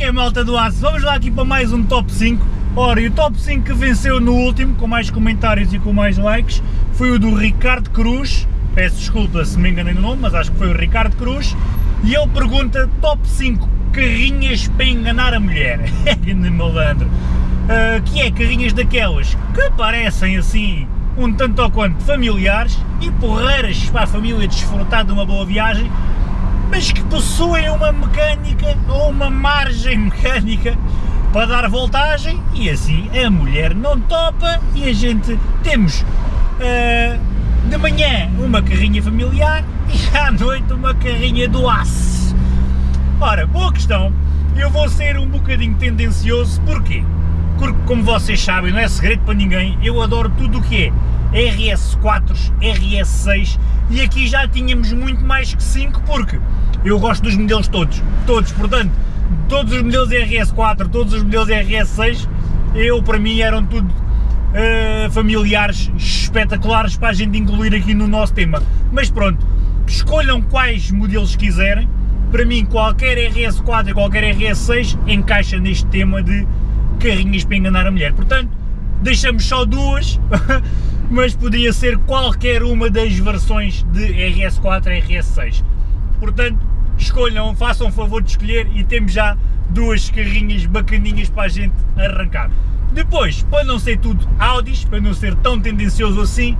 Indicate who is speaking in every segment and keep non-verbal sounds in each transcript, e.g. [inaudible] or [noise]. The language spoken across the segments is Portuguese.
Speaker 1: que é malta do aço? Vamos lá aqui para mais um top 5. Ora, e o top 5 que venceu no último, com mais comentários e com mais likes, foi o do Ricardo Cruz. Peço desculpa se me enganei no nome, mas acho que foi o Ricardo Cruz. E ele pergunta top 5 carrinhas para enganar a mulher. [laughs] É grande malandro. Uh, que é carrinhas daquelas que parecem assim um tanto ou quanto familiares e porreiras para a família desfrutar de uma boa viagem, mas que possuem uma mecânica ou uma margem [laughs] mecânica para dar voltagem e assim a mulher não topa e a gente temos uh, de manhã uma carrinha familiar e [laughs] à noite uma carrinha do aço. Ora, boa questão, eu vou ser um bocadinho tendencioso, porquê? Porque como vocês sabem, não é segredo para ninguém, eu adoro tudo o que é RS4, RS6 e aqui já tínhamos muito mais que 5 porque eu gosto dos modelos todos, todos, portanto, todos os modelos RS4, todos os modelos RS6, eu para mim eram tudo uh, familiares espetaculares para a gente incluir aqui no nosso tema. Mas pronto, escolham quais modelos quiserem, para mim qualquer RS4 e qualquer RS6 encaixa neste tema de carrinhas para enganar a mulher. Portanto, deixamos só duas, [laughs] mas podia ser qualquer uma das versões de RS4 e RS6. Portanto, escolham, façam o favor de escolher e temos já duas carrinhas bacaninhas para a gente arrancar. Depois, para não ser tudo Audis, para não ser tão tendencioso assim,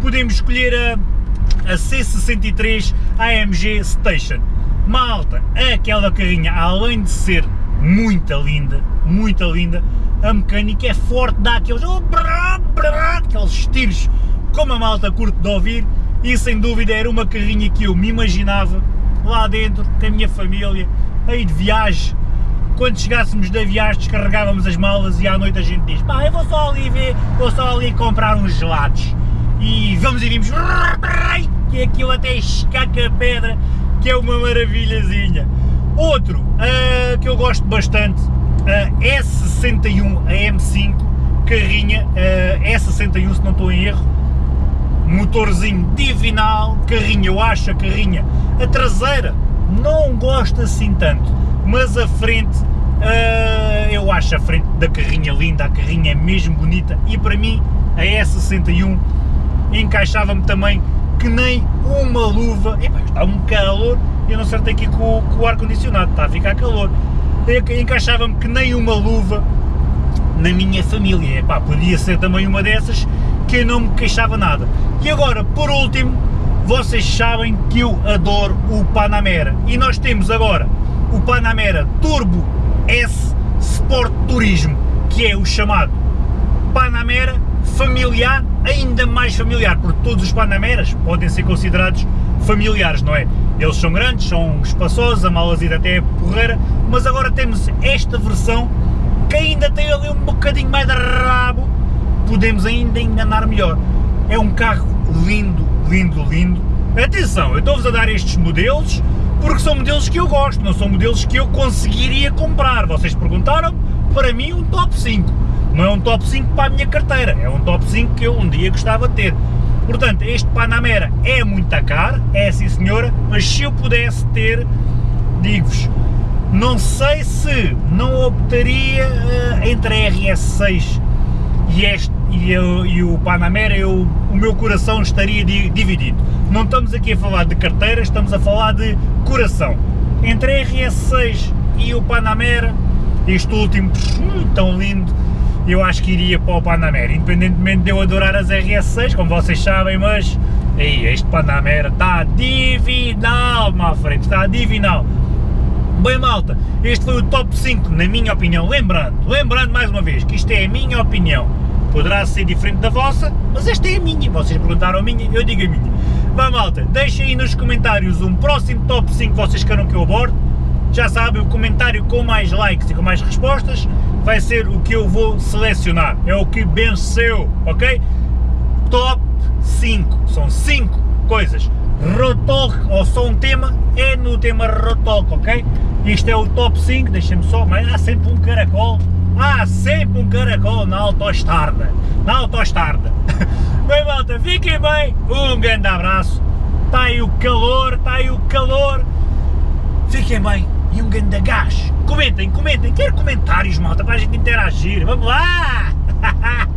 Speaker 1: podemos escolher a, a C63 AMG Station. Malta, aquela carrinha, além de ser muito linda, muito linda, a mecânica é forte, dá aqueles, oh, brá, brá, aqueles tiros como a malta curto de ouvir e sem dúvida era uma carrinha que eu me imaginava lá dentro com a minha família, aí de viagem, quando chegássemos da viagem descarregávamos as malas e à noite a gente diz pá, eu vou só ali ver, vou só ali comprar uns gelados e vamos e vimos que aquilo até escaca a pedra, que é uma maravilhazinha. Outro uh, que eu gosto bastante, uh, S61 a M5, carrinha uh, S61 se não estou em erro, motorzinho divinal, carrinha, eu acho a carrinha, a traseira não gosto assim tanto, mas a frente, uh, eu acho a frente da carrinha linda, a carrinha é mesmo bonita. E para mim a E61 encaixava-me também que nem uma luva, Epa, está um calor, eu não acertei aqui com, com o ar-condicionado, está a ficar calor, encaixava-me que nem uma luva na minha família, Epá, podia ser também uma dessas que eu não me queixava nada. E agora, por último, vocês sabem que eu adoro o Panamera e nós temos agora o Panamera Turbo S Sport Turismo, que é o chamado Panamera familiar, ainda mais familiar, porque todos os Panameras podem ser considerados familiares, não é? Eles são grandes, são espaçosos, a malazida até é porreira, mas agora temos esta versão que ainda tem ali um bocadinho mais de rabo, podemos ainda enganar melhor. É um carro lindo, lindo, lindo. Atenção, eu estou-vos a dar estes modelos porque são modelos que eu gosto, não são modelos que eu conseguiria comprar. Vocês perguntaram, para mim um top 5. Não é um top 5 para a minha carteira, é um top 5 que eu um dia gostava de ter. Portanto, este Panamera é muito caro, é sim senhora, mas se eu pudesse ter, digo-vos, não sei se não optaria uh, entre a RS6 e, este, e, eu, e o Panamera, eu, o meu coração estaria di, dividido. Não estamos aqui a falar de carteira, estamos a falar de coração. Entre a RS6 e o Panamera, este último tão lindo, eu acho que iria para o Panamera, independentemente de eu adorar as RS6, como vocês sabem, mas ei, este Panamera está divinal, má frente, está divinal. Bem malta, este foi o top 5 na minha opinião, lembrando, lembrando mais uma vez que isto é a minha opinião, poderá ser diferente da vossa, mas esta é a minha, vocês perguntaram a minha, eu digo a minha. Vá malta, deixem aí nos comentários um próximo top 5 que vocês queiram que eu aborde, já sabem, o comentário com mais likes e com mais respostas vai ser o que eu vou selecionar, é o que venceu, ok? Top 5, são 5 coisas, Rotok, ou só um tema, é no tema Rotok, ok? Isto é o top 5, deixem-me só, mas há sempre um caracol, há sempre um caracol na autoestrada, na autoestrada. [laughs] bem malta, fiquem bem, um grande abraço, está aí o calor, está aí o calor, fiquem bem. E um grande gás. Comentem, comentem, quero comentários, malta, para a gente interagir. Vamos lá! [laughs]